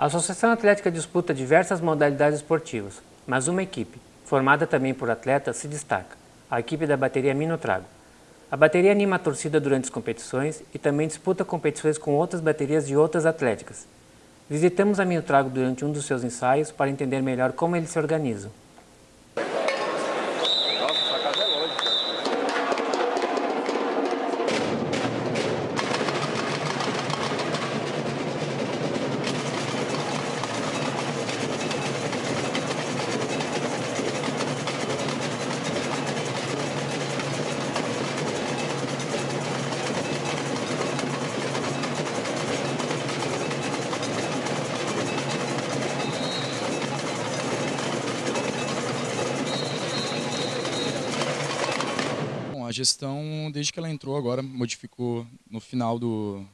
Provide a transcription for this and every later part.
A Associação Atlética disputa diversas modalidades esportivas, mas uma equipe, formada também por atletas, se destaca, a equipe da bateria Minotrago. A bateria anima a torcida durante as competições e também disputa competições com outras baterias de outras atléticas. Visitamos a Minotrago durante um dos seus ensaios para entender melhor como eles se organizam. A gestão, desde que ela entrou agora, modificou no final do,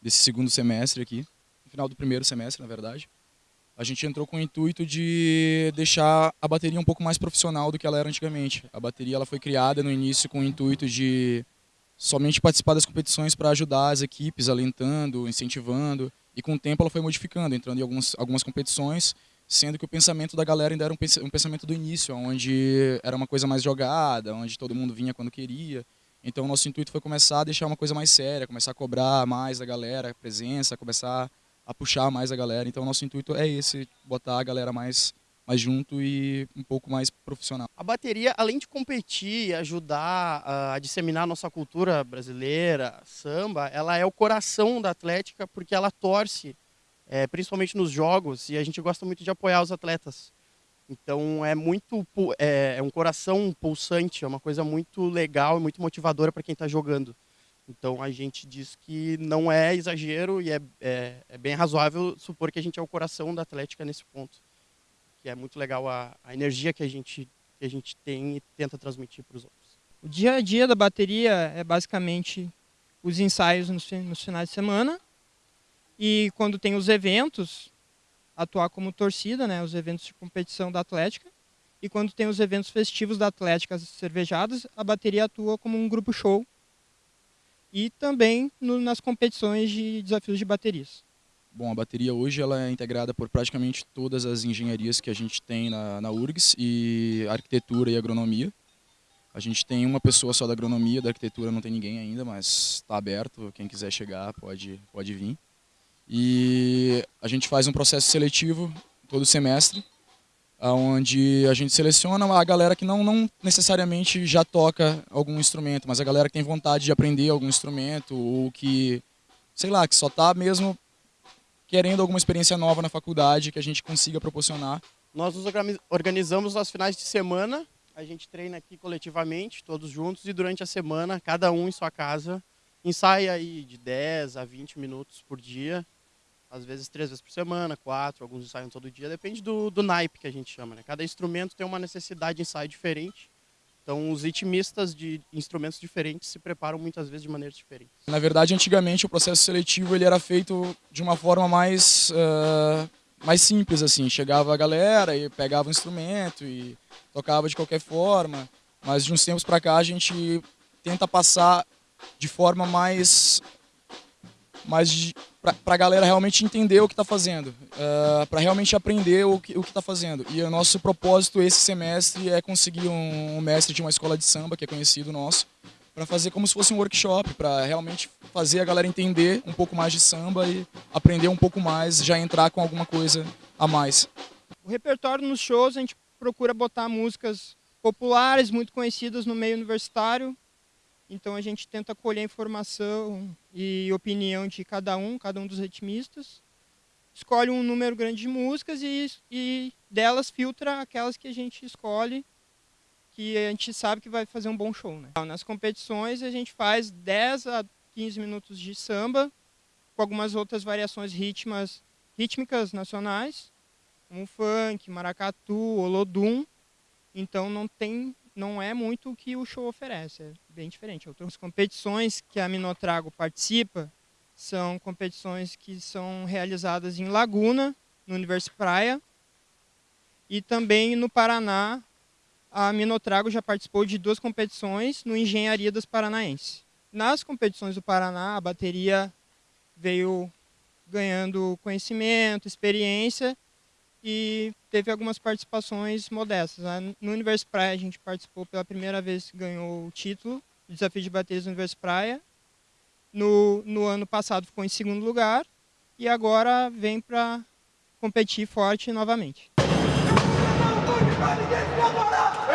desse segundo semestre aqui, no final do primeiro semestre, na verdade. A gente entrou com o intuito de deixar a bateria um pouco mais profissional do que ela era antigamente. A bateria ela foi criada no início com o intuito de somente participar das competições para ajudar as equipes, alentando, incentivando, e com o tempo ela foi modificando, entrando em algumas, algumas competições sendo que o pensamento da galera ainda era um pensamento do início, onde era uma coisa mais jogada, onde todo mundo vinha quando queria. Então nosso intuito foi começar a deixar uma coisa mais séria, começar a cobrar mais da galera, a presença, começar a puxar mais a galera. Então nosso intuito é esse, botar a galera mais mais junto e um pouco mais profissional. A bateria, além de competir ajudar a disseminar a nossa cultura brasileira, samba, ela é o coração da Atlética porque ela torce é, principalmente nos jogos, e a gente gosta muito de apoiar os atletas. Então é muito é, é um coração pulsante, é uma coisa muito legal e muito motivadora para quem está jogando. Então a gente diz que não é exagero e é, é, é, bem razoável supor que a gente é o coração da Atlética nesse ponto. Que é muito legal a, a energia que a, gente, que a gente tem e tenta transmitir para os outros. O dia a dia da bateria é basicamente os ensaios nos, nos finais de semana e quando tem os eventos, atuar como torcida, né, os eventos de competição da Atlética. E quando tem os eventos festivos da Atlética, as cervejadas, a bateria atua como um grupo show. E também no, nas competições de desafios de baterias. Bom, a bateria hoje ela é integrada por praticamente todas as engenharias que a gente tem na, na URGS e arquitetura e agronomia. A gente tem uma pessoa só da agronomia, da arquitetura não tem ninguém ainda, mas está aberto, quem quiser chegar pode, pode vir. E a gente faz um processo seletivo todo semestre, onde a gente seleciona a galera que não, não necessariamente já toca algum instrumento, mas a galera que tem vontade de aprender algum instrumento ou que, sei lá, que só está mesmo querendo alguma experiência nova na faculdade que a gente consiga proporcionar. Nós nos organizamos aos finais de semana, a gente treina aqui coletivamente, todos juntos, e durante a semana, cada um em sua casa, ensaia aí de 10 a 20 minutos por dia, às vezes três vezes por semana, quatro, alguns ensaiam todo dia, depende do, do naipe que a gente chama. Né? Cada instrumento tem uma necessidade de ensaio diferente, então os ritmistas de instrumentos diferentes se preparam muitas vezes de maneiras diferentes. Na verdade, antigamente o processo seletivo ele era feito de uma forma mais, uh, mais simples, assim, chegava a galera e pegava o instrumento e tocava de qualquer forma, mas de uns tempos para cá a gente tenta passar de forma mais mais para a galera realmente entender o que está fazendo, uh, eh, para realmente aprender o que está fazendo. E o nosso propósito esse semestre é conseguir um, um mestre de uma escola de samba, que é conhecido nosso, para fazer como se fosse um workshop, para realmente fazer a galera entender um pouco mais de samba e aprender um pouco mais, já entrar com alguma coisa a mais. O repertório nos shows a gente procura botar músicas populares, muito conhecidas no meio universitário, então a gente tenta colher informação e opinião de cada um, cada um dos ritmistas, escolhe um número grande de músicas e, e delas filtra aquelas que a gente escolhe que a gente sabe que vai fazer um bom show. Né? Nas competições a gente faz 10 a 15 minutos de samba, com algumas outras variações ritmas, rítmicas nacionais, como funk, maracatu, olodum. Então não tem não é muito o que o show oferece, é bem diferente. As competições que a Minotrago participa são competições que são realizadas em Laguna, no Universo Praia, e também no Paraná, a Minotrago já participou de duas competições no Engenharia das Paranaenses. Nas competições do Paraná, a bateria veio ganhando conhecimento, experiência e teve algumas participações modestas. Né? No Universo Praia a gente participou pela primeira vez, ganhou o título, o Desafio de Baterias do Universo Praia. No, no ano passado ficou em segundo lugar e agora vem para competir forte novamente. Não, não, não,